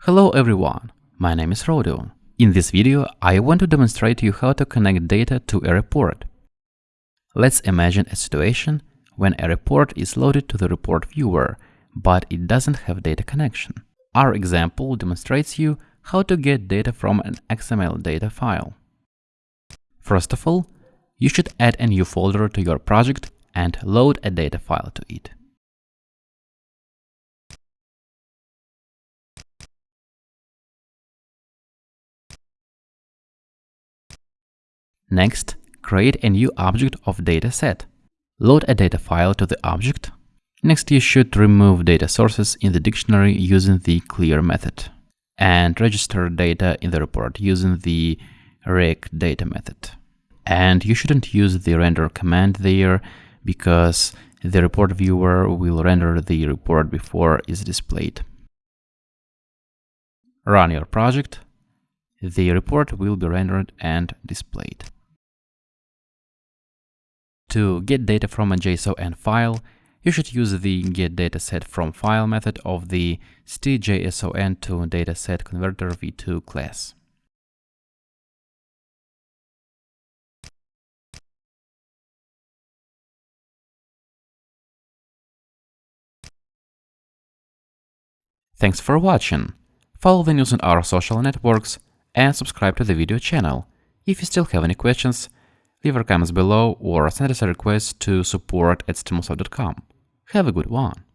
Hello everyone, my name is Rodion. In this video, I want to demonstrate you how to connect data to a report. Let's imagine a situation when a report is loaded to the report viewer, but it doesn't have data connection. Our example demonstrates you how to get data from an XML data file. First of all, you should add a new folder to your project and load a data file to it. Next, create a new object of dataset. Load a data file to the object. Next, you should remove data sources in the dictionary using the clear method and register data in the report using the RegData method. And you shouldn't use the render command there because the report viewer will render the report before it's displayed. Run your project. The report will be rendered and displayed. To get data from a JSON file, you should use the getDataSetFromFile method of the stjson to dataset converter v2 class. Thanks for watching. Follow the news on our social networks and subscribe to the video channel. If you still have any questions, leave your comments below or send us a request to support at stimulsoft.com. Have a good one!